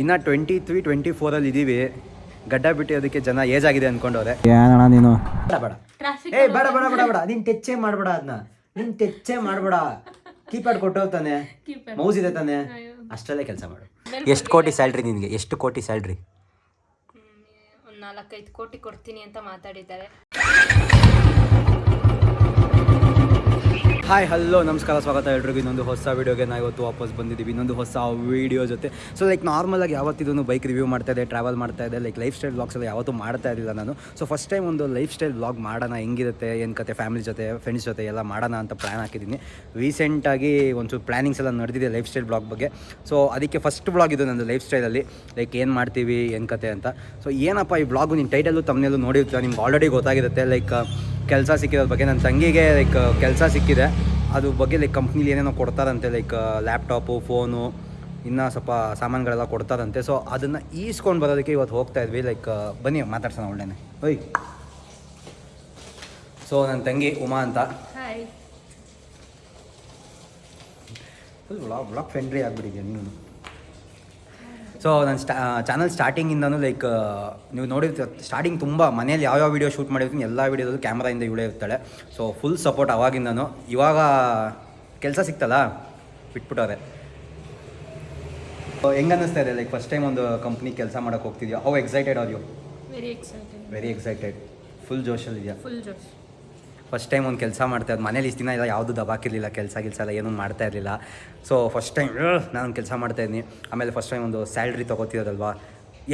ಇನ್ನು twenty three twenty ಫೋರಲ್ಲಿ ಇದ್ದೀವಿ ಗಡ್ಡ ಬಿಟ್ಟಿರೋದಕ್ಕೆ ಜನ ಏಜ್ ಆಗಿದೆ ಅನ್ಕೊಂಡವ್ರೆ. ಏನಣ್ಣ ನೀನು? ಬೇಡ ಬೇಡ. ಟ್ರಾಫಿಕ್ ಏ ಬೇಡ ಬೇಡ ಬೇಡ ಬೇಡ. ನೀನ್ ಟೆಚ್ಚೇ ಮಾಡ್ಬೇಡ ಅದನ್ನ ನೀನ್ ಟೆಚ್ಚೇ ಮಾಡ್ಬೇಡ. ಕೀಪ್ಯಾಡ್ ಕೊಟ್ಟೋಗ್ತಾನೆ. ಮೌಸ್ ಇದೆ ತಾನೆ. ಅಷ್ಟರಲ್ಲೇ ಕೆಲಸ ಮಾಡು. ಎಷ್ಟು ಕೋಟಿ ಸ್ಯಾಲ್ರಿ ನಿನಗೆ? ಎಷ್ಟು ಕೋಟಿ ಸ್ಯಾಲ್ರಿ? ಒಂದು ನಾಲ್ಕೈದು ಕೋಟಿ ಕೊಡ್ತೀನಿ ಅಂತ ಮಾತಾಡಿದ್ದಾರೆ. ಹಾಯ್ ಹಲೋ ನಮಸ್ಕಾರ, ಸ್ವಾಗತ ಎಲ್ರಿಗೂ. ಇನ್ನೊಂದು ಹೊಸ ವೀಡಿಯೋಗೆ ನಾವು ಇವತ್ತು ವಾಪಸ್ ಬಂದಿದ್ದೀವಿ. ಇನ್ನೊಂದು ಹೊಸ ವೀಡಿಯೋ ಜೊತೆ. ಸೊ ಲೈಕ್ ನಾರ್ಮಲಾಗಿ ಯಾವತ್ತಿದೂ ಬೈಕ್ ರಿವ್ಯೂ ಮಾಡ್ತಾ ಇದೆ ಟ್ರಾವೆಲ್ ಮಾಡ್ತಾ ಇದೆ ಲೈಕ್ ಲೈಫ್ ಸ್ಟೈಲ್ ಬ್ಲಾಗ್ಸ್ ಎಲ್ಲ ಯಾವತ್ತೂ ಮಾಡ್ತಾ ಇರಲಿಲ್ಲ ನಾನು. ಸೊ ಫಸ್ಟ್ ಟೈಮ್ ಒಂದು ಲೈಫ್ ಸ್ಟೈಲ್ ಬ್ಲಾಗ್ ಮಾಡೋಣ, ಹೆಂಗಿರುತ್ತೆ, ಏನು ಕತೆ ಫ್ಯಾಮಿಲಿ ಜೊತೆ ಫ್ರೆಂಡ್ಸ್ ಜೊತೆ ಎಲ್ಲ ಮಾಡೋಣ ಅಂತ ಪ್ಲ್ಯಾನ್ ಹಾಕಿದ್ದೀನಿ. ರೀಸೆಂಟಾಗಿ ಒಂಚೂರು ಪ್ಲ್ಯಾನಿಂಗ್ಸ್ ಎಲ್ಲ ನಡೆದಿದೆ ಲೈಫ್ ಸ್ಟೈಲ್ ಬ್ಲಾಗ್ ಬಗ್ಗೆ. ಸೊ ಅದಕ್ಕೆ ಫಸ್ಟ್ ಬ್ಲಾಗ್ ಇದು ನನ್ನ ಲೈಫ್ ಸ್ಟೈಲಲ್ಲಿ ಲೈಕ್ ಏನು ಮಾಡ್ತೀವಿ, ಏನು ಕತೆ ಅಂತ. ಸೊ ಏನಪ್ಪ ಈ ಬ್ಲಾಗು ನಿಮ್ಮ ಟೈಟಲ್ಲು ತಮ್ಮನೆಲ್ಲೂ ನೋಡಿರ್ತೀರ ನಿಮ್ಗೆ ಆಲ್ರೆಡಿ ಗೊತ್ತಾಗಿರುತ್ತೆ. ಲೈಕ್ ಕೆಲಸ ಸಿಕ್ಕಿರೋದ್ರ ಬಗ್ಗೆ. ನನ್ನ ತಂಗಿಗೆ ಲೈಕ್ ಕೆಲಸ ಸಿಕ್ಕಿದೆ. ಅದ್ರ ಬಗ್ಗೆ ಲೈಕ್ ಕಂಪ್ನಿಲಿ ಏನೇನೋ ಕೊಡ್ತಾರಂತೆ ಲೈಕ್ ಲ್ಯಾಪ್ಟಾಪು ಫೋನು ಇನ್ನೂ ಸ್ವಲ್ಪ ಸಾಮಾನುಗಳೆಲ್ಲ ಕೊಡ್ತಾರಂತೆ. ಸೊ ಅದನ್ನು ಈಸ್ಕೊಂಡು ಬರೋದಕ್ಕೆ ಇವತ್ತು ಹೋಗ್ತಾ ಇದ್ವಿ. ಲೈಕ್ ಬನ್ನಿ ಮಾತಾಡ್ಸೋಣ ಒಳ್ಳೆನೆ. ಓಯ್. ಸೊ ನನ್ನ ತಂಗಿ ಉಮಾ ಅಂತ. ಹಾಯ್ ಫುಲ್ ಬ್ಲಾಕ್ ಫ್ರೆಂಡ್ಲಿ ಆಗಿಬಿಟ್ಟಿದೆ ನೀನು? ಸೊ ನನ್ನ ಸ್ಟಾ ಚಾನಲ್ ಸ್ಟಾರ್ಟಿಂಗಿಂದನೂ ಲೈಕ್ ನೀವು ನೋಡಿರ್ತೀರ ಸ್ಟಾರ್ಟಿಂಗ್ ತುಂಬ ಮನೇಲಿ ಯಾವ್ಯಾವ ವೀಡಿಯೋ ಶೂಟ್ ಮಾಡಿರ್ತೀನಿ ಎಲ್ಲ ವೀಡಿಯೋದಲ್ಲೂ ಕ್ಯಾಮ್ರಾಯಿಂದ ಇವಳೇ ಇರ್ತಾಳೆ. ಸೊ ಫುಲ್ ಸಪೋರ್ಟ್ ಅವಾಗಿಂದನು. ಇವಾಗ ಕೆಲಸ ಸಿಕ್ತಲ್ಲ ಬಿಟ್ಬಿಟ್ಟವ್ರೆ. ಹೆಂಗೆ ಅನ್ನಿಸ್ತಾ ಇದೆ ಲೈಕ್ ಫಸ್ಟ್ ಟೈಮ್ ಒಂದು ಕಂಪ್ನಿ ಕೆಲಸ ಮಾಡೋಕೆ ಹೋಗ್ತಿದ್ಯಾ? How excited are you very excited very excited full ಜೋಶಲ್ಲಿದೆಯಾ full ಜೋಶ್. ಫಸ್ಟ್ ಟೈಮ್ ಒಂದು ಕೆಲಸ ಮಾಡ್ತಾ ಇದ್ದು ಮನೇಲಿ ಇಷ್ಟು ದಿನ ಇಲ್ಲ ಯಾವುದು ದಬಾಕಿರಲಿಲ್ಲ ಕೆಲಸ ಗಿಲ್ಸ ಎಲ್ಲ ಏನೂ ಮಾಡ್ತಾ ಇರಲಿಲ್ಲ. ಸೊ ಫಸ್ಟ್ ಟೈಮ್ ನಾನು ಕೆಲಸ ಮಾಡ್ತಾ ಇದ್ದೀನಿ ಆಮೇಲೆ ಫಸ್ಟ್ ಟೈಮ್ ಒಂದು ಸ್ಯಾಲ್ರಿ ತೊಗೋತಿರೋದಲ್ವಾ?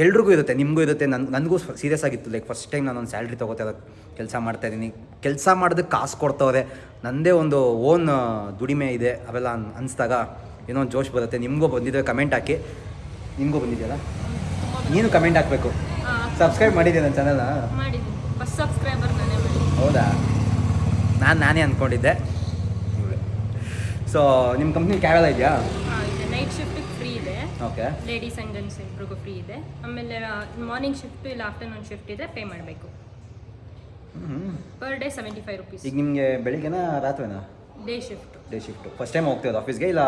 ಎಲ್ರಿಗೂ ಇರುತ್ತೆ ನಿಮಗೂ ಇರುತ್ತೆ ನನ್ನ ನನಗೂ ಸೀರಿಯಸ್ ಆಗಿತ್ತು. ಲೈಕ್ ಫಸ್ಟ್ ಟೈಮ್ ನಾನು ಒಂದು ಸ್ಯಾಲ್ರಿ ತೊಗೋತಾ ಇರೋ ಕೆಲಸ ಮಾಡ್ತಾ ಇದ್ದೀನಿ. ಕೆಲಸ ಮಾಡೋದಕ್ಕೆ ಕಾಸು ಕೊಡ್ತವ್ರೆ. ನನ್ನದೇ ಒಂದು ಓನ್ ದುಡಿಮೆ ಇದೆ. ಅವೆಲ್ಲ ಅನ್ ಅನಿಸ್ದಾಗ ಏನೋ ಒಂದು ಜೋಶ್ ಬರುತ್ತೆ. ನಿಮಗೂ ಬಂದಿದೆ ಕಮೆಂಟ್ ಹಾಕಿ. ನಿಮಗೂ ಬಂದಿದೆಯಲ್ಲ? ನೀನು ಕಮೆಂಟ್ ಹಾಕಬೇಕು. ಸಬ್ಸ್ಕ್ರೈಬ್ ಮಾಡಿದ್ದೆ ನನ್ನ ಚಾನಲ್ನ ಹೌದಾ? ನಾನು ನಾನೇ ಅಂದ್ಕೊಂಡಿದ್ದೆ ಸೊ ನಿಮ್ಮ ಕಂಪ್ನಿ ಕ್ಯಾವೆಲ್ಲ ಇದೆಯಾ? ನೈಟ್ ಶಿಫ್ಟಿಗೆ ಫ್ರೀ ಇದೆ. ಓಕೆ ಲೇಡೀಸ್ ಆ್ಯಂಡ್ ಜೆಂಟ್ಸ್ ಇಬ್ರಿಗೂ ಫ್ರೀ ಇದೆ. ಆಮೇಲೆ ಮಾರ್ನಿಂಗ್ ಶಿಫ್ಟ್ ಇಲ್ಲ ಆಫ್ಟರ್ನೂನ್ ಶಿಫ್ಟ್ ಇದ್ರೆ ಪೇ ಮಾಡಬೇಕು. Per day seventy five rupees ಈಗ ನಿಮಗೆ ಬೆಳಿಗ್ಗೆನಾ ರಾತ್ರಿನಾ? Day shift day shift first time ಹೋಗ್ತಿರೋದು ಆಫೀಸ್ಗೆ ಇಲ್ಲ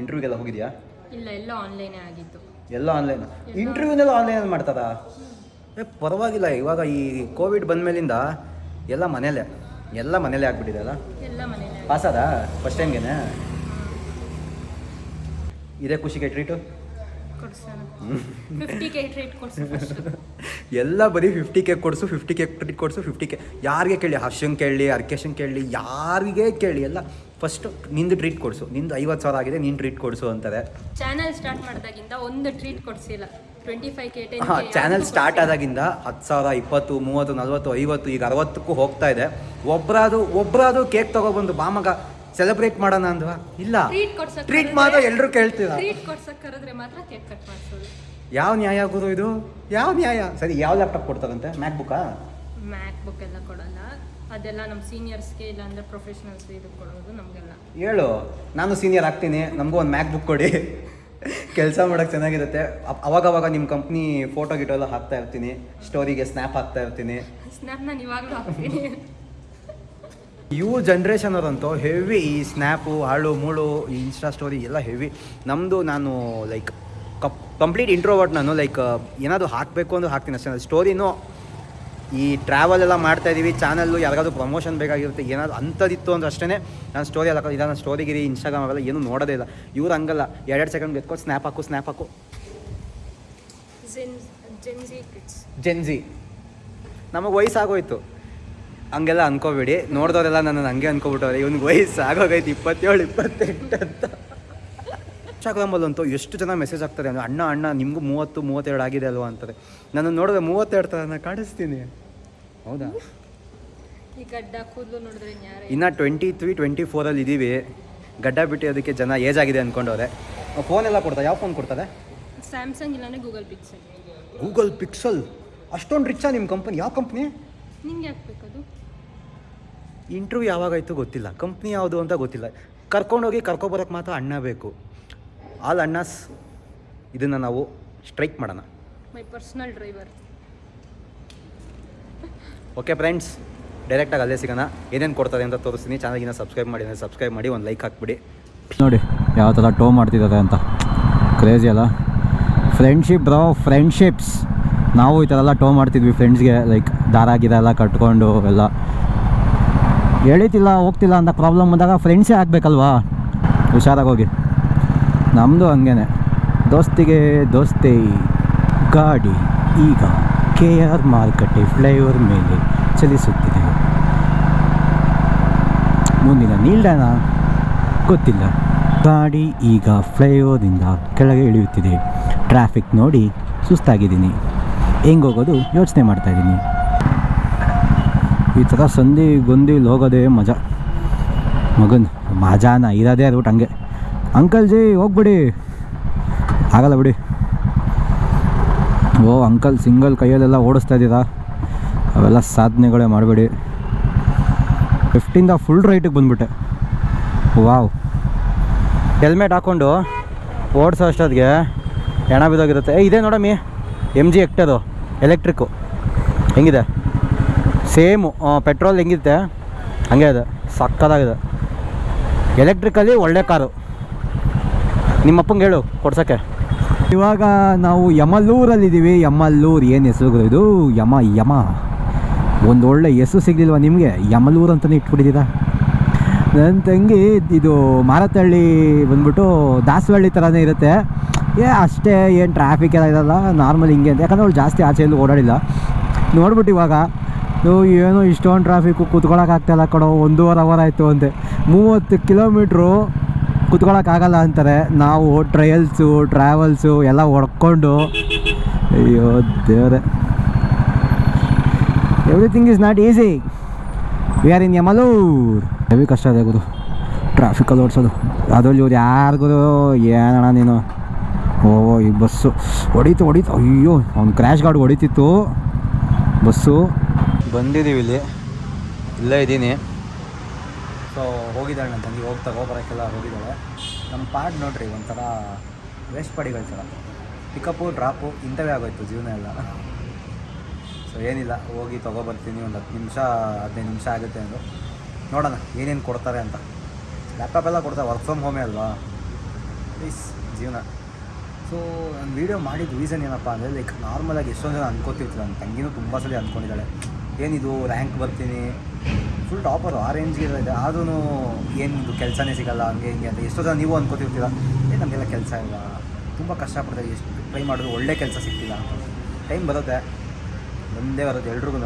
ಇಂಟರ್ವ್ಯೂಗೆಲ್ಲ ಹೋಗಿದ್ಯಾ? ಇಲ್ಲ ಎಲ್ಲ ಆನ್ಲೈನೇ ಆಗಿತ್ತು ಎಲ್ಲ ಆನ್ಲೈನ್ ಇಂಟರ್ವ್ಯೂನೆಲ್ಲ ಆನ್ಲೈನಲ್ಲಿ ಮಾಡ್ತಾರಾ ಏ ಪರವಾಗಿಲ್ಲ. ಇವಾಗ ಈ ಕೋವಿಡ್ ಬಂದಮೇಲಿಂದ ಎಲ್ಲ ಮನೇಲೆ ಎಲ್ಲ ಮನೇಲೆ ಆಗ್ಬಿಟ್ಟಿದೆ ಅಲ್ಲ? ಪಾಸ್ ಪಾಸಾದ? ಫಸ್ಟ್ ಟೈಮ್ಗೆನೆ ಇದೇ ಖುಷಿಗೆ ಟ್ರೀಟು ಕೆ ಎಲ್ಲ ಬರೀ ಫಿಫ್ಟಿ ಕೇಕ್ ಕೊಡಿಸು ಫಿಫ್ಟಿ ಕೇಕ್ ಟ್ರೀಟ್ ಕೊಡಿಸು ಫಿಫ್ಟಿ ಕೆ ಯಾರಿಗೆ ಕೇಳಿ? ಹರ್ಷನ್ ಕೇಳಿ ಅರ್ಕೇಶನ್ ಕೇಳಿ ಯಾರಿಗೆ ಕೇಳಿ? ಎಲ್ಲ ಫಸ್ಟ್ ನಿಂದು ಟ್ರೀಟ್ ಕೊಡಿಸು. ನಿಂದು ಐವತ್ತು ಸಾವಿರ ಆಗಿದೆ ನೀನು ಟ್ರೀಟ್ ಕೊಡಿಸು ಅಂತಾರೆ. ಚಾನಲ್ ಸ್ಟಾರ್ಟ್ ಮಾಡಿದಾಗಿಂದ ಒಂದು ಟ್ರೀಟ್ ಕೊಡ್ಸಿಲ್ಲ. ಟ್ವೆಂಟಿ ಫೈವ್ ಕೆ ಹಾಂ ಚಾನಲ್ ಸ್ಟಾರ್ಟ್ ಆದಾಗಿಂದ ಹತ್ತು ಸಾವಿರ ಇಪ್ಪತ್ತು ಮೂವತ್ತು ನಲ್ವತ್ತು ಐವತ್ತು ಈಗ ಅರವತ್ತಕ್ಕೂ ಹೋಗ್ತಾ ಇದೆ. ಒಬ್ಬರಾದು ಒಬ್ಬರಾದು ಕೇಕ್ ತಗೊಬಂದು ಬಾಮಗ ಸೆಲೆಬ್ರೇಟ್ ಮಾಡೋಣ ಅಂದ್ವಾ? ಇಲ್ಲ. ಟ್ರೀಟ್ ಮಾಡೋ ಮಾತ್ರ ಎಲ್ಲರೂ ಕೇಳ್ತೀರಾ? ಮಾತ್ರ ಕೇಕ್ ಕಟ್ ಮಾಡಿಸೋದು. ಯಾವ ನ್ಯಾಯ ಗುರು ಇದು? ಯಾವ ನ್ಯಾಯ? ಸರಿ ಯಾವ ಲ್ಯಾಪ್ಟಾಪ್ ಕೊಡ್ತಾರಂತೆ? ಮ್ಯಾಕ್ ಬುಕ್ಕಾ ಮ್ಯಾಕ್ ಬುಕ್ ಎಲ್ಲ ಕೊಡಲ್ಲ. ಅದೆಲ್ಲ ನಮ್ಮ ಸೀನಿಯರ್ಸ್ಗೆ ಇಲ್ಲ ಅಂದ್ರೆ ಪ್ರೊಫೆಷನಲ್ಸ್ ಇದು ಕೊಡೋದು ನಮಗೆಲ್ಲ. ಹೇಳು. ನಾನು ಸೀನಿಯರ್ ಆಗ್ತೀನಿ. ನಮಗೂ ಒಂದು ಮ್ಯಾಕ್ ಬುಕ್ ಕೊಡಿ. ಕೆಲಸ ಮಾಡೋಕೆ ಚೆನ್ನಾಗಿರುತ್ತೆ. ಅವಾಗ ಅವಾಗ ನಿಮ್ಮ ಕಂಪ್ನಿ ಫೋಟೋ ಗಿಟೋ ಎಲ್ಲ ಹಾಕ್ತಾ ಇರ್ತೀನಿ. ಸ್ಟೋರಿಗೆ ಸ್ನ್ಯಾಪ್ ಹಾಕ್ತಾ ಇರ್ತೀನಿ. ಸ್ನ್ಯಾಪ್ ನಾನು ಇವಾಗಲೂ ಹಾಕ್ತೀನಿ. ಇವು ಜನ್ರೇಷನ್ ಅವರಂತೂ ಹೆವಿ ಈ ಸ್ನ್ಯಾಪು ಹಾಳು ಮೂಳು ಈ ಇನ್ಸ್ಟಾ ಸ್ಟೋರಿ ಎಲ್ಲ ಹೆವಿ ನಮ್ಮದು ನಾನು ಲೈಕ್ ಕಪ್ ಕಂಪ್ಲೀಟ್ ಇಂಟ್ರೋವರ್ಟ್ ನಾನು ಲೈಕ್ ಏನಾದರೂ ಹಾಕಬೇಕು ಅಂದ್ರೆ ಹಾಕ್ತೀನಿ ಅಷ್ಟೇ. ಸ್ಟೋರಿನೂ ಈ ಟ್ರಾವೆಲ್ ಎಲ್ಲ ಮಾಡ್ತಾ ಇದ್ದೀವಿ ಚಾನಲ್ಲು ಯಾರಿಗಾದ್ರೂ ಪ್ರಮೋಷನ್ ಬೇಕಾಗಿರುತ್ತೆ ಏನಾದ್ರು ಅಂಥದ್ದಿತ್ತು ಅಂದ್ರೆ ಅಷ್ಟೇ ನಾನು ಸ್ಟೋರಿ ಎಲ್ಲ ಇಲ್ಲ ನಾನು ಸ್ಟೋರಿಗಿರಿ ಇನ್ಸ್ಟಾಗ್ರಾಮ್ ಅವೆಲ್ಲ ಏನೂ ನೋಡೋದೇ ಇಲ್ಲ. ಇವ್ರು ಹಂಗಲ್ಲ. ಎರಡೆರಡು ಸೆಕೆಂಡ್ ಎತ್ಕೊಂಡು ಸ್ನ್ಯಾಪ್ ಹಾಕು ಸ್ನ್ಯಾಪ್ ಹಾಕು. ಜೆನ್ಜಿ ನಮಗೆ ವಯಸ್ಸಾಗೋಯ್ತು. ಹಂಗೆಲ್ಲ ಅನ್ಕೋಬೇಡಿ. ನೋಡಿದವರೆಲ್ಲ ನನ್ನ ಹಂಗೆ ಅನ್ಕೋಬಿಟ್ಟವ್ರೆ. ಇವ್ನಿಗೆ ವಯಸ್ಸು ಆಗೋಗೈತೆ ಇಪ್ಪತ್ತೇಳು ಇಪ್ಪತ್ತೆಂಟು ಅಂತ. ಇನ್ಸ್ಟಾಗ್ರಾಮಲ್ಲಂತೂ ಎಷ್ಟು ಜನ ಮೆಸೇಜ್ ಆಗ್ತಾರೆ ಅಂದರೆ ಅಣ್ಣ ಅಣ್ಣ ನಿಮಗೂ ಮೂವತ್ತು ಮೂವತ್ತೆರಡು ಆಗಿದೆ ಅಲ್ವಾ? ಅಂತಾರೆ. ನಾನು ನೋಡಿದ್ರೆ ಮೂವತ್ತೆರಡು ಥರ ನಾನು ಕಾಣಿಸ್ತೀನಿ. ಹೌದಾ? ಈ ಗಡ್ಡ ಕೂದಲು ನೋಡಿದ್ರೆ ಯಾರೇ ಇನ್ನು ಟ್ವೆಂಟಿ ತ್ರೀ ಟ್ವೆಂಟಿ ಫೋರಲ್ಲಿ ಇದ್ದೀವಿ ಗಡ್ಡ ಬಿಟ್ಟಿರೋದಕ್ಕೆ ಜನ ಏಜ್ ಆಗಿದೆ ಅಂದ್ಕೊಂಡವ್ರೆ ಫೋನ್ ಎಲ್ಲ ಕೊಡ್ತಾರೆ ಯಾವ ಫೋನ್ ಕೊಡ್ತಾರೆ? ಸ್ಯಾಮ್ಸಂಗ್ ಇಲ್ಲಾಂದ್ರೆ ಗೂಗಲ್ ಪಿಕ್ಸೆಲ್ ಗೂಗಲ್ ಪಿಕ್ಸಲ್ ಅಷ್ಟೊಂದು ರಿಚ್ಚಾ ನಿಮ್ಮ ಕಂಪನಿ ಯಾವ ಕಂಪ್ನಿ ನಿಂಗೆ ಹಾಕ್ಬೇಕದು ಇಂಟರ್ವ್ಯೂ ಯಾವಾಗಾಯ್ತು ಗೊತ್ತಿಲ್ಲ. ಕಂಪ್ನಿ ಯಾವುದು ಅಂತ ಗೊತ್ತಿಲ್ಲ. ಕರ್ಕೊಂಡೋಗಿ ಕರ್ಕೊಬರೋಕ್ಕೆ ಮಾತ್ರ ಅಣ್ಣ ಬೇಕು. ಆಲ್ ಅಣ್ಣಸ್ ಇದನ್ನು ನಾವು ಸ್ಟ್ರೈಕ್ ಮಾಡೋಣ. My personal driver okay friends ಡೈರೆಕ್ಟಾಗಿ ಅಲ್ಲೇ ಸಿಗೋಣ. ಏನೇನು ಕೊಡ್ತಾರೆ ಅಂತ ತೋರಿಸ್ತೀನಿ. ಚಾನಲ್ಗಿನ ಸಬ್ಸ್ಕ್ರೈಬ್ ಮಾಡಿ ಸಬ್ಸ್ಕ್ರೈಬ್ ಮಾಡಿ, ಒಂದು ಲೈಕ್ ಹಾಕ್ಬಿಡಿ. ನೋಡಿ, ಯಾವ ಥರ ಟೋ ಮಾಡ್ತಿದ್ದಾರೆ ಅಂತ. ಕ್ರೇಜಿ ಅಲ್ಲ? ಫ್ರೆಂಡ್ಶಿಪ್ ಬ್ರೋ ಫ್ರೆಂಡ್ಶಿಪ್ಸ್ ನಾವು ಈ ಥರ ಎಲ್ಲ ಟೋ ಮಾಡ್ತಿದ್ವಿ ಫ್ರೆಂಡ್ಸ್ಗೆ ಲೈಕ್ ದಾರ ಗಿರ ಎಲ್ಲ ಕಟ್ಕೊಂಡು ಎಲ್ಲ. ಎಳಿತಿಲ್ಲ, ಹೋಗ್ತಿಲ್ಲ ಅಂತ ಪ್ರಾಬ್ಲಮ್ ಬಂದಾಗ ಫ್ರೆಂಡ್ಸೇ ಆಗಬೇಕಲ್ವಾ? ಹುಷಾರಾಗಿ ಹೋಗಿ. ನಮ್ಮದು ಹಂಗೇನೆ. ದೋಸ್ತಿಗೆ ದೋಸ್ತಿ, ಗಾಡಿ, ಈಗ. ಕೆ ಆರ್ ಮಾರುಕಟ್ಟೆ ಫ್ಲೈಓವರ್ ಮೇಲೆ ಚಲಿಸುತ್ತಿದೆ. ಮುಂದಿನ ನಿಲ್ದಾಣ ಗೊತ್ತಿಲ್ಲ. ಗಾಡಿ ಈಗ ಫ್ಲೈಓವರಿಂದ ಕೆಳಗೆ ಇಳಿಯುತ್ತಿದೆ. ಟ್ರಾಫಿಕ್ ನೋಡಿ ಸುಸ್ತಾಗಿದ್ದೀನಿ. ಹೆಂಗೋಗೋದು ಯೋಚನೆ ಮಾಡ್ತಾ ಇದ್ದೀನಿ. ಈ ಥರ ಸಂಧಿ ಗೊಂದಿ ಹೋಗೋದೇ ಮಜಾ. ಮಗನ್, ಮಜಾನ ಇರೋದೇ ರೂಟ್ ಹಂಗೆ. ಅಂಕಲ್ ಜಿ, ಹೋಗ್ಬಿಡಿ. ಆಗಲ್ಲ ಬಿಡಿ. ಓ ಅಂಕಲ್ ಸಿಂಗಲ್ ಕೈಯಲ್ಲೆಲ್ಲ ಓಡಿಸ್ತಾ ಇದ್ದೀರಾ? ಅವೆಲ್ಲ ಸಾಧನೆಗಳೇ ಮಾಡಬೇಡಿ. ಫಿಫ್ಟಿಂದ ಫುಲ್ ರೈಟಿಗೆ ಬಂದ್ಬಿಟ್ಟೆ. ವಾವ್. ಹೆಲ್ಮೆಟ್ ಹಾಕ್ಕೊಂಡು ಓಡಿಸೋ ಅಷ್ಟೊತ್ತಿಗೆ ಹೆಣ ಬಿದ್ದೋಗಿರುತ್ತೆ. ಏ, ಇದೆ ನೋಡಮ್ಮಿ. ಎಂ ಜಿ ಎಕ್ಟದು ಎಲೆಕ್ಟ್ರಿಕ್ಕು ಹೆಂಗಿದೆ? ಸೇಮು ಪೆಟ್ರೋಲ್ ಹೆಂಗಿರುತ್ತೆ? ಹಂಗೆ ಇದೆ. ಸಕ್ಕದಾಗಿದೆ ಎಲೆಕ್ಟ್ರಿಕಲ್ಲಿ ಒಳ್ಳೆ ಕಾರು. ನಿಮ್ಮಪ್ಪಂಗೆ ಹೇಳು, ಕೊಡ್ಸೋಕ್ಕೆ. ಇವಾಗ ನಾವು ಯಮಲ್ಲೂರಲ್ಲಿದ್ದೀವಿ. ಯಮಲ್ಲೂರು ಏನು ಹೆಸರು ಇದು? ಯಮ ಯಮ. ಒಂದು ಒಳ್ಳೆ ಹೆಸರು ಸಿಗಲಿಲ್ವ ನಿಮಗೆ? ಯಮಲ್ಲೂರು ಅಂತಲೇ ಇಟ್ಬಿಟ್ಟಿದ್ದೀರಾ? ನನ್ನ ತಂಗಿ ಇದು ಮಾರತಹಳ್ಳಿ ಬಂದ್ಬಿಟ್ಟು ದಾಸವಳ್ಳಿ ಥರನೇ ಇರುತ್ತೆ. ಏ, ಅಷ್ಟೇ ಏನು ಟ್ರಾಫಿಕ್ ಎಲ್ಲ ಇರಲ್ಲ ನಾರ್ಮಲ್ ಹಿಂಗೆ ಅಂತ. ಯಾಕಂದ್ರೆ ಅವ್ಳು ಜಾಸ್ತಿ ಆಚೆ ಎಲ್ಲೂ ಓಡಾಡಿಲ್ಲ. ನೋಡ್ಬಿಟ್ಟು ಇವಾಗ ಏನೋ ಇಷ್ಟೊಂದು ಟ್ರಾಫಿಕ್ಕು ಕೂತ್ಕೊಳ್ಳೋಕ್ಕಾಗ್ತಾಯಿಲ್ಲ ಕಡೋ ಒಂದೂವರೆ ಅವರ್ ಆಯಿತು ಅಂತೆ. ಮೂವತ್ತು ಕಿಲೋಮೀಟ್ರು ಕೂತ್ಕೊಳ್ಳೋಕ್ಕಾಗಲ್ಲ ಅಂತಾರೆ. ನಾವು ಟ್ರಯಲ್ಸು ಟ್ರಾವೆಲ್ಸು ಎಲ್ಲ ಹೊಡ್ಕೊಂಡು. ಅಯ್ಯೋ ದೇವರೇ. Everything is not easy we are in Yamalur heavy ಕಷ್ಟ ಇದೆ ಗುರು. ಟ್ರಾಫಿಕಲ್ಲಿ ಓಡಿಸೋದು. ಅದ್ರಲ್ಲಿ ಇವ್ರು ಯಾರಿಗೂ ಏನಣ್ಣ ನೀನು? ಓ, ಈ ಬಸ್ಸು. ಹೊಡೀತು ಹೊಡೀತು. ಅಯ್ಯೋ ಅವ್ನು ಕ್ರ್ಯಾಶ್ ಗಾರ್ಡ್ ಹೊಡಿತಿತ್ತು. ಬಸ್ಸು. ಬಂದಿದ್ದೀವಿ ಇಲ್ಲಿ. ಇಲ್ಲೇ ಇದ್ದೀನಿ. ಸೊ ಹೋಗಿದ್ದಾಳೆ ನನ್ನ ತಂಗಿ, ಹೋಗ್ತಾ ಬರೋಕ್ಕೆಲ್ಲ ಹೋಗಿದ್ದಾಳೆ. ನಮ್ಮ ಪಾಡ್ ನೋಡ್ರಿ, ಒಂಥರ ವೇಸ್ಟ್ ಪಡಿಗಳ ಥರ. ಪಿಕಪ್ಪು, ಡ್ರಾಪು, ಇಂಥವೇ ಆಗೋಯ್ತು ಜೀವನ ಎಲ್ಲ. ಸೊ ಏನಿಲ್ಲ, ಹೋಗಿ ತೊಗೊಬರ್ತೀನಿ ಒಂದು ಹತ್ತು ನಿಮಿಷ, ಹದಿನೈದು ನಿಮಿಷ ಆಗುತ್ತೆ ಅಂದರು. ನೋಡೋಣ, ಏನೇನು ಕೊಡ್ತಾರೆ ಅಂತ. ಲ್ಯಾಪ್ಟಾಪ್ ಎಲ್ಲ ಕೊಡ್ತಾರೆ ವರ್ಕ್ ಫ್ರಮ್ ಹೋಮೇ ಅಲ್ವಾ? ಪ್ಲೀಸ್ ಜೀವನ. ಸೊ ನಾನು ವೀಡಿಯೋ ಮಾಡಿದ ರೀಸನ್ ಏನಪ್ಪ ಅಂದರೆ ಲೈಕ್ ನಾರ್ಮಲಾಗಿ ಎಷ್ಟೊಂದು ಜನ ಅನ್ಕೋತಿರ್ತಾರೆ ನನ್ನ ತಂಗಿನೂ ತುಂಬ ಸಲ ಅಂದ್ಕೊಂಡಿದ್ದಾಳೆ ಏನಿದು ರ್ಯಾಂಕ್ ಬರ್ತೀನಿ. ಫುಲ್ ಟಾಪರು ಆ ರೇಂಜ್ಗೆ ಇದೆ. ಆದ್ರೂ ಏನು ಕೆಲಸನೇ ಸಿಗಲ್ಲ, ಹಂಗೆ ಹಿಂಗೆ ಅಂತ ಎಷ್ಟೋ ಜನ ನೀವು ಅಂದ್ಕೋತಿರ್ತೀರ ಏ, ನಮಗೆಲ್ಲ ಕೆಲಸ ಇಲ್ಲ. ತುಂಬ ಕಷ್ಟಪಡ್ತಾರೆ. ಎಷ್ಟು ಟ್ರೈ ಮಾಡಿದ್ರು ಒಳ್ಳೆ ಕೆಲಸ ಸಿಗ್ತಿಲ್ಲ. ಟೈಮ್ ಬರುತ್ತೆ. ಒಂದೇ ಬರುತ್ತೆ ಎಲ್ರಿಗೂ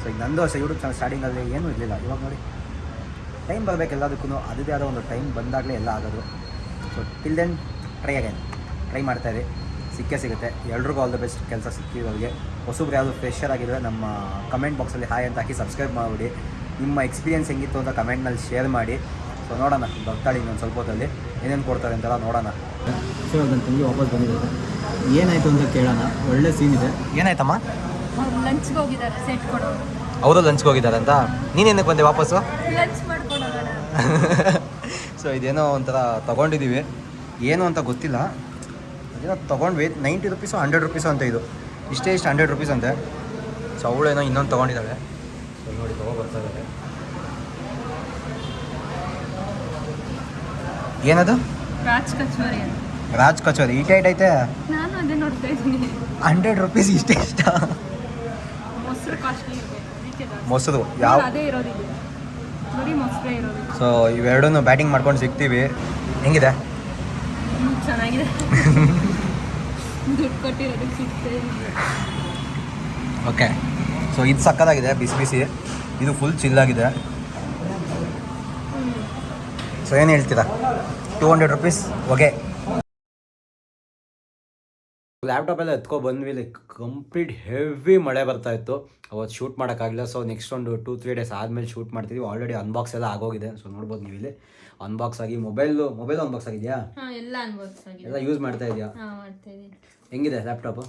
ಸೊ ಈಗ ನಂದು ಅಷ್ಟೇ ಯೂಟ್ಯೂಬ್ ಚಾನಲ್ ಸ್ಟಾರ್ಟಿಂಗಲ್ಲಿ ಏನೂ ಇರಲಿಲ್ಲ. ಇವಾಗ ನೋಡಿ. ಟೈಮ್ ಬರಬೇಕು ಎಲ್ಲದಕ್ಕೂ ಅದೇ ಆದ ಒಂದು ಟೈಮ್ ಬಂದಾಗಲೇ ಎಲ್ಲ ಆಗೋದು. So till then try again try ಮಾಡ್ತಾ ಮಾಡ್ತಾಯಿರಿ ಸಿಕ್ಕೇ ಸಿಗುತ್ತೆ. ಎಲ್ರಿಗೂ ಆಲ್ ದ ಬೆಸ್ಟ್ ಕೆಲಸ ಸಿಕ್ಕಿರೋರಿಗೆ. ಹೊಸಬ್ರು ಯಾವುದು ಫ್ರೆಶರ್ ಆಗಿದ್ರೆ ನಮ್ಮ ಕಮೆಂಟ್ ಬಾಕ್ಸಲ್ಲಿ ಹಾಯ್ ಅಂತ ಹಾಕಿ ಸಬ್ಸ್ಕ್ರೈಬ್ ಮಾಡಿಬಿಡಿ. ನಿಮ್ಮ ಎಕ್ಸ್ಪೀರಿಯೆನ್ಸ್ ಹೆಂಗಿತ್ತು ಅಂತ ಕಮೆಂಟ್ನಲ್ಲಿ ಶೇರ್ ಮಾಡಿ. ಸೊ ನೋಡೋಣ. ಬರ್ತಾಳೆ ಇನ್ನೊಂದು ಸ್ವಲ್ಪ ಹೊತ್ತಲ್ಲಿ. ಏನೇನು ಕೊಡ್ತಾರೆ ಅಂತೆಲ್ಲ ನೋಡೋಣ. ಸೊ ನನ್ನ ತಂಗಿ ವಾಪಸ್ ಬಂದಿದ್ದಾರೆ. ಏನಾಯಿತು ಅಂತ ಕೇಳೋಣ. ಒಳ್ಳೆ ಸೀನ್ ಇದೆ. ಏನಾಯ್ತಮ್ಮ? ಅವ್ರು ಲಂಚ್ಗೆ ಹೋಗಿದ್ದಾರೆ ಸೆಟ್ ಕೊಡೋರು. ಅವರು ಲಂಚ್ಗೆ ಹೋಗಿದ್ದಾರೆ ಅಂತ? ನೀನೇನಕ್ಕೆ ಬಂದೆ ವಾಪಸ್ಸು? ಲಂಚ್ ಮಾಡ್ಕೊಂಡು ಹೋಗೋಣ. ಸೊ ಇದೇನೋ ಒಂಥರ ತೊಗೊಂಡಿದ್ದೀವಿ ಏನು ಅಂತ ಗೊತ್ತಿಲ್ಲ. ಅದೇನೋ ತೊಗೊಂಡ್ವಿ. ನೈಂಟಿ ರುಪೀಸು ಹಂಡ್ರೆಡ್ ರುಪೀಸು ಅಂತ ಇದು. ಇಷ್ಟೇ ಇಷ್ಟು ಹಂಡ್ರೆಡ್ ರುಪೀಸ್ ಅಂತೆ. ಸೊ ಅವಳೇನೋ ಇನ್ನೊಂದು ತೊಗೊಂಡಿದ್ದಾಳೆ. ಏನದು? ರಾಜ್ ಕಚೋರಿ ರಾಜ್ ಕಚೋರಿ ಈ ಟೈಟ್ ಐತೆ? ನಾನು ಅದೇ ನೋಡ್ತಾ ಇದ್ದೀನಿ. ಹಂಡ್ರೆಡ್ ರುಪೀಸ್ ಇಷ್ಟೇ ಇಷ್ಟ. ಮೊಸರು ಯಾವ ಅದೇ ಇರೋದಿದೆ ಬರೀ ಮೊಸರೇ ಇರೋದು. ಸೊ ಇವೆರಡೂ ಬ್ಯಾಟಿಂಗ್ ಮಾಡ್ಕೊಂಡು ಸಿಗ್ತೀವಿ. ಹೆಂಗಿದೆ? ಚೆನ್ನಾಗಿದೆ. ದುಡ್ಡು ಕೊಟ್ಟಿರೋದಕ್ಕೆ ಸಿಗ್ತೇ ಓಕೆ ಸೊ ಇದು ಸಕ್ಕದಾಗಿದೆ ಬಿಸಿ ಬಿಸಿ. ಇದು ಫುಲ್ ಚಿಲ್ಲಾಗಿದೆ ಸೊ ಏನು ಹೇಳ್ತೀರಾ? Two hundred rupees okay laptop ಎಲ್ಲ ಎತ್ಕೊ ಬಂದ್ವಿ ಲೈಕ್ ಕಂಪ್ಲೀಟ್ ಹೆವಿ ಮಳೆ ಬರ್ತಾ ಇತ್ತು. ಅವತ್ತು ಶೂಟ್ ಮಾಡೋಕ್ಕಾಗಲಿಲ್ಲ ಸೊ ನೆಕ್ಸ್ಟ್ ಒಂದು ಟೂ ತ್ರೀ ಡೇಸ್ ಆದಮೇಲೆ ಶೂಟ್ ಮಾಡ್ತೀವಿ ಆಲ್ರೆಡಿ ಅನ್ಬಾಕ್ಸ್ ಎಲ್ಲ ಆಗೋಗಿದೆ ಸೊ ನೋಡ್ಬೋದು ನೀವು ಇಲ್ಲಿ. ಅನ್ಬಾಕ್ಸ್ ಆಗಿ ಮೊಬೈಲು ಮೊಬೈಲ್ ಅನ್ಬಾಕ್ಸ್ ಆಗಿದೆಯಾ? ಹಾಂ ಎಲ್ಲ ಯೂಸ್ ಮಾಡ್ತಾ ಇದೆಯಾ? ಹಾಂ ಮಾಡ್ತಾ ಇದ್ದೀನಿ ಹೆಂಗಿದೆ ಲ್ಯಾಪ್ಟಾಪು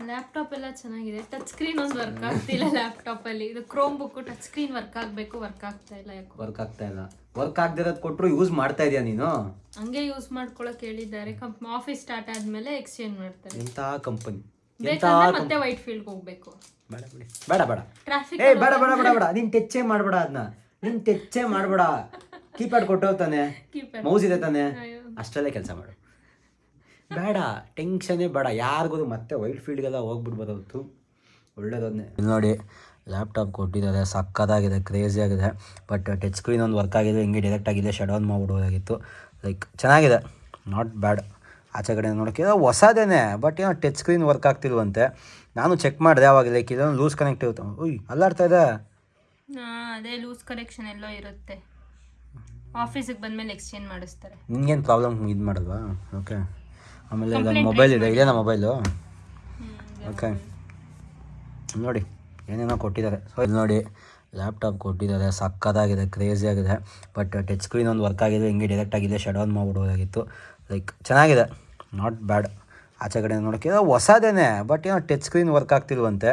ಲ್ಯಾಪ್ಟಾಪ್ ಎಲ್ಲ ಚೆನ್ನಾಗಿದೆ. ಟಚ್ ಸ್ಕ್ರೀನ್ ಒಂದು ವರ್ಕ್ ಆಗ್ತಿಲ್ಲ ಲ್ಯಾಪ್ಟಾಪ್ ಅಲ್ಲಿ. ಇದು Chromebook touch screen work ಆಗಬೇಕು ವರ್ಕ್ ಆಗ್ತಾ ಇಲ್ಲ ಯಾಕೋ. ವರ್ಕ್ ಆಗ್ತಾ ಇಲ್ಲ. ವರ್ಕ್ ಆಗದಿರೋದು ಕೊಟ್ಟರು ಯೂಸ್ ಮಾಡ್ತಾ ಇದೆಯಾ ನೀನು? ಹಂಗೆ ಯೂಸ್ ಮಾಡ್ಕೊಳಕ್ ಹೇಳಿದ್ದಾರೆ. ಆಫೀಸ್ ಸ್ಟಾರ್ಟ್ ಆದ್ಮೇಲೆ ಎಕ್ಸ್ಚೇಂಜ್ ಮಾಡ್ತಾರೆ. ಎಂತ ಕಂಪನಿ ಬೇಕಂದ್ರೆ ಮತ್ತೆ ವೈಟ್ ಫೀಲ್ಡ್ ಹೋಗ್ಬೇಕು. ಬೇಡ ಬಿಡಿ. ಬೇಡ ಬೇಡ. ಟ್ರಾಫಿಕ್ ಏ ಬೇಡ ಬೇಡ ಬೇಡ ಬೇಡ. ನೀನ್ ಟೆಚ್ಚೇ ಮಾಡಬೇಡ ಅದನ್ನ ನೀನ್ ಟೆಚ್ಚೇ ಮಾಡಬೇಡ. ಕೀಪ್ಯಾಡ್ ಕೊಟ್ಟೋಗ್ತಾನೆ. ಮೌಸ್ ಇದೆ ತಾನೆ. ಅಷ್ಟರಲ್ಲೇ ಕೆಲಸ ಮಾಡು. ಬೇಡ ಟೆನ್ಷನ್ನೇ ಬೇಡ. ಯಾರಿಗೂ ಮತ್ತೆ ವೈಟ್ ಫೀಲ್ಡ್ಗೆಲ್ಲ ಹೋಗ್ಬಿಡ್ಬೋದು ಒಳ್ಳೇದನ್ನೇ ಇಲ್ಲಿ ನೋಡಿ ಲ್ಯಾಪ್ಟಾಪ್ ಕೊಟ್ಟಿದ್ದಾರೆ. ಸಕ್ಕತ್ತಾಗಿದೆ ಕ್ರೇಜಿ ಆಗಿದೆ. ಬಟ್ ಟಚ್ ಸ್ಕ್ರೀನ್ ಒಂದು ವರ್ಕ್ ಆಗಿದೆ ಹಿಂಗೆ ಡೈರೆಕ್ಟ್ ಆಗಿದೆ ಶಟ್ ಆನ್ ಮಾಡ್ಬಿಡ್ಬೋದಾಗಿತ್ತು ಲೈಕ್ ಚೆನ್ನಾಗಿದೆ. ನಾಟ್ ಬ್ಯಾಡ್ ಆಚೆ ಕಡೆ ನೋಡೋಕೆ ಹೊಸದೇನೆ. ಬಟ್ ಏನೋ ಟಚ್ ಸ್ಕ್ರೀನ್ ವರ್ಕ್ ಆಗ್ತಿಲ್ವಂತೆ. ನಾನು ಚೆಕ್ ಮಾಡಿದೆ ಅವಾಗ ಲೈಕ್ ಇದೊಂದು ಲೂಸ್ ಕನೆಕ್ಟ್ ಇರುತ್ತೆ. ಉಯ್ ಅಲ್ಲಾಡ್ತಾ ಇದೆ. ಅದೇ ಲೂಸ್ ಕನೆಕ್ಷನ್ ಎಲ್ಲೋ ಇರುತ್ತೆ. ಆಫೀಸಿಗೆ ಬಂದಮೇಲೆ ಎಕ್ಸ್ಚೇಂಜ್ ಮಾಡಿಸ್ತಾರೆ. ನಿಂಗೇನು ಪ್ರಾಬ್ಲಮ್ ಇದು ಮಾಡಲ್ವಾ ಓಕೆ ಆಮೇಲೆ ಇದೊಂದು ಮೊಬೈಲ್ ಇದೆ. ಇದೇನಾ ಮೊಬೈಲು ಓಕೆ ನೋಡಿ ಏನೇನೋ ಕೊಟ್ಟಿದ್ದಾರೆ. ಸೊ ಇದು ನೋಡಿ ಲ್ಯಾಪ್ಟಾಪ್ ಕೊಟ್ಟಿದ್ದಾರೆ. ಸಕ್ಕತ್ತಾಗಿದೆ ಕ್ರೇಜಿ ಆಗಿದೆ. ಬಟ್ ಟಚ್ ಸ್ಕ್ರೀನ್ ಒಂದು ವರ್ಕ್ ಆಗಿದೆ. ಹಿಂಗೆ ಡೈರೆಕ್ಟ್ ಆಗಿದೆ. ಶಟ್ ಡೌನ್ ಮಾಡ್ಬಿಡ್ಬೋದಾಗಿತ್ತು ಲೈಕ್ ಚೆನ್ನಾಗಿದೆ. ನಾಟ್ ಬ್ಯಾಡ್ ಆಚೆ ಕಡೆ ನೋಡೋಕ್ಕೆ ಏನೋ ಹೊಸದೇನೆ. ಬಟ್ ಏನೋ ಟಚ್ ಸ್ಕ್ರೀನ್ ವರ್ಕ್ ಆಗ್ತಿಲ್ವಂತೆ.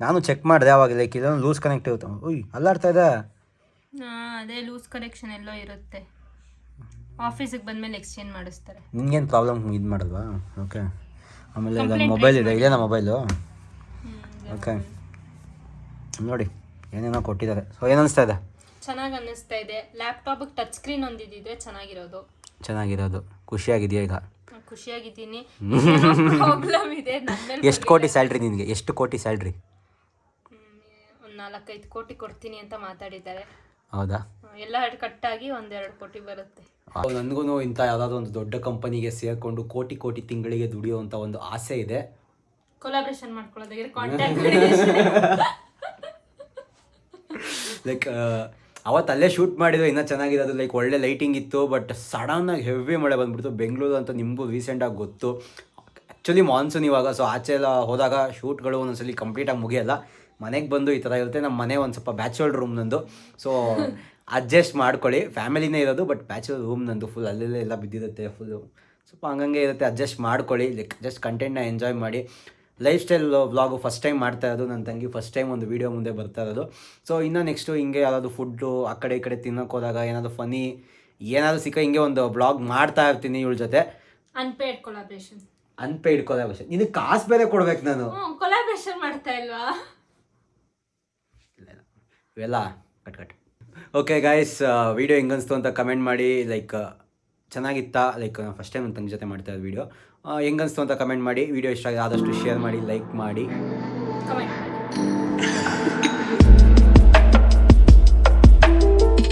ನಾನು ಚೆಕ್ ಮಾಡಿದೆ ಅವಾಗ ಲೈಕ್ ಇದೊಂದು ಲೂಸ್ ಕನೆಕ್ಟ್ ಇರುತ್ತೆ. ಉಯ್ ಅಲ್ಲಾಡ್ತಾ ಇದೆ ಅದೇ ಲೂಸ್ ಕನೆಕ್ಷನ್ ಎಲ್ಲೋ ಇರುತ್ತೆ. ಆಫೀಸಿಗೆ ಬಂದ್ಮೇಲೆ ಎಕ್ಸ್ಚೇಂಜ್ ಮಾಡಿಸ್ತಾರೆ. ನಿನ್ಗೇನು ಪ್ರಾಬ್ಲಮ್ ಇದು ಮಾಡಲ್ವಾ ಓಕೆ ಆಮೇಲೆ ಮೊಬೈಲ್ ಇದೆ. ಇದೇನಾ ಮೊಬೈಲು ಓಕೆ ನೋಡಿ ಏನೇನೋ ಕೊಟ್ಟಿದ್ದಾರೆ. ಸೊ ಏನು ಅನಿಸ್ತಾ ಇದೆ? ಚೆನ್ನಾಗಿ ಅನ್ನಿಸ್ತಾ ಇದೆ. ಲ್ಯಾಪ್ಟಾಪಿಗೆ ಟಚ್ ಸ್ಕ್ರೀನ್ ಒಂದಿದ್ರೆ ಚೆನ್ನಾಗಿರೋದು. ಚೆನ್ನಾಗಿರೋದು. ಖುಷಿಯಾಗಿದೆಯಾ ಈಗ? ಖುಷಿಯಾಗಿದ್ದೀನಿ. ಪ್ರಾಬ್ಲಮ್ ಇದೆ. ಎಷ್ಟು ಕೋಟಿ ಸ್ಯಾಲ್ರಿ ನಿನಗೆ? ಎಷ್ಟು ಕೋಟಿ ಸ್ಯಾಲ್ರಿ ಒಂದು ನಾಲ್ಕೈದು ಕೋಟಿ ಕೊಡ್ತೀನಿ ಅಂತ ಮಾತಾಡಿದ್ದಾರೆ. ಹೌದಾ? ಎಲ್ಲ ಕಟ್ಟಾಗಿ ಒಂದೆರಡು ಕೋಟಿ ಬರುತ್ತೆ. ನನಗೂ ಇಂಥ ಯಾವುದಾದ್ರು ಒಂದು ದೊಡ್ಡ ಕಂಪನಿಗೆ ಸೇರಿಕೊಂಡು ಕೋಟಿ ಕೋಟಿ ತಿಂಗಳಿಗೆ ದುಡಿಯುವಂಥ ಒಂದು ಆಸೆ ಇದೆ. ಕೊಲಾಬ್ರೇಷನ್ ಮಾಡ್ಕೊಳ್ಳೋದಾಗಿದ್ರೆ ಕಾಂಟ್ಯಾಕ್ಟ್ ಲೈಕ್ ಅವತ್ತು ಅಲ್ಲೇ ಶೂಟ್ ಮಾಡಿದ್ರು ಇನ್ನೂ ಚೆನ್ನಾಗಿರೋದು ಲೈಕ್ ಒಳ್ಳೆ ಲೈಟಿಂಗ್ ಇತ್ತು ಬಟ್ ಸಡನ್ನಾಗಿ ಹೆವಿ ಮಳೆ ಬಂದ್ಬಿಡ್ತು. ಬೆಂಗಳೂರು ಅಂತ ನಿಮಗೂ ರೀಸೆಂಟಾಗಿ ಗೊತ್ತು. ಆ್ಯಕ್ಚುಲಿ ಮಾನ್ಸೂನ್ ಇವಾಗ ಸೊ ಆಚೆ ಎಲ್ಲ ಹೋದಾಗ ಶೂಟ್ಗಳು ಒಂದೊಂದ್ಸಲಿ ಕಂಪ್ಲೀಟಾಗಿ ಮುಗಿಯಲ್ಲ. ಮನೆಗೆ ಬಂದು ಈ ಥರ ಇರುತ್ತೆ. ನಮ್ಮ ಮನೆ ಒಂದು ಸ್ವಲ್ಪ ಬ್ಯಾಚುಲರ್ ರೂಮ್ ನಂದು. ಸೊ ಅಡ್ಜಸ್ಟ್ ಮಾಡ್ಕೊಳ್ಳಿ. ಫ್ಯಾಮಿಲಿನೇ ಇರೋದು ಬಟ್ ಬ್ಯಾಚುಲರ್ ರೂಮ್ ನಂದು ಫುಲ್ ಅಲ್ಲೆಲ್ಲ ಎಲ್ಲ ಬಿದ್ದಿರುತ್ತೆ ಫುಲ್ಲು ಸ್ವಲ್ಪ ಹಂಗಂಗೆ ಇರುತ್ತೆ ಅಡ್ಜಸ್ಟ್ ಮಾಡ್ಕೊಳ್ಳಿ. ಲೈಕ್ ಜಸ್ಟ್ ಕಂಟೆಂಟ್ನ ಎಂಜಾಯ್ ಮಾಡಿ. Life style vlog first time ಮಾಡ್ತಾ ಇರೋದು ನನ್ನ ತಂಗಿ ಫಸ್ಟ್ ಟೈಮ್ ಒಂದು ವೀಡಿಯೋ ಮುಂದೆ ಬರ್ತಾ ಇರೋದು. ಸೊ ಇನ್ನೂ ನೆಕ್ಸ್ಟು ಹಿಂಗೆ ಯಾವುದಾದ್ರು ಫುಡ್ಡು ಆ ಕಡೆ ಈ ಕಡೆ ತಿನ್ನೋಕೆ ಹೋದಾಗ ಏನಾದರೂ ಫನಿ ಏನಾದರೂ ಸಿಕ್ಕ ಹಿಂಗೆ ಒಂದು ಬ್ಲಾಗ್ ಮಾಡ್ತಾ ಇರ್ತೀನಿ ಇವಳ ಜೊತೆ. ಅನ್ಪೇಡ್ ಕೊಲಾಬ್ರೇಷನ್ ಅನ್ಪೇಯ್ಡ್ ಕೊಲಾಬ್ರೇಷನ್ ನಿನಗೆ ಕಾಸು ಬೇರೆ ಕೊಡ್ಬೇಕು ನಾನು. ಕೊಲಾಬ್ರೇಷನ್ ಮಾಡ್ತಾ ಇಲ್ವಾ? ಇವೆಲ್ಲ cut cut okay guys video ಹೆಂಗನ್ಸ್ತು ಅಂತ ಕಮೆಂಟ್ ಮಾಡಿ ಲೈಕ್ ಚೆನ್ನಾಗಿತ್ತಾ? ಲೈಕ್ ಫಸ್ಟ್ ಟೈಮ್ ನನ್ನ ಜೊತೆ ಮಾಡ್ತಾ ಇದ್ದ ವಿಡಿಯೋ ಹೆಂಗನ್ಸ್ತು ಅಂತ ಕಮೆಂಟ್ ಮಾಡಿ ವೀಡಿಯೋ ಇಷ್ಟ ಆದಷ್ಟು ಶೇರ್ ಮಾಡಿ ಲೈಕ್ ಮಾಡಿ.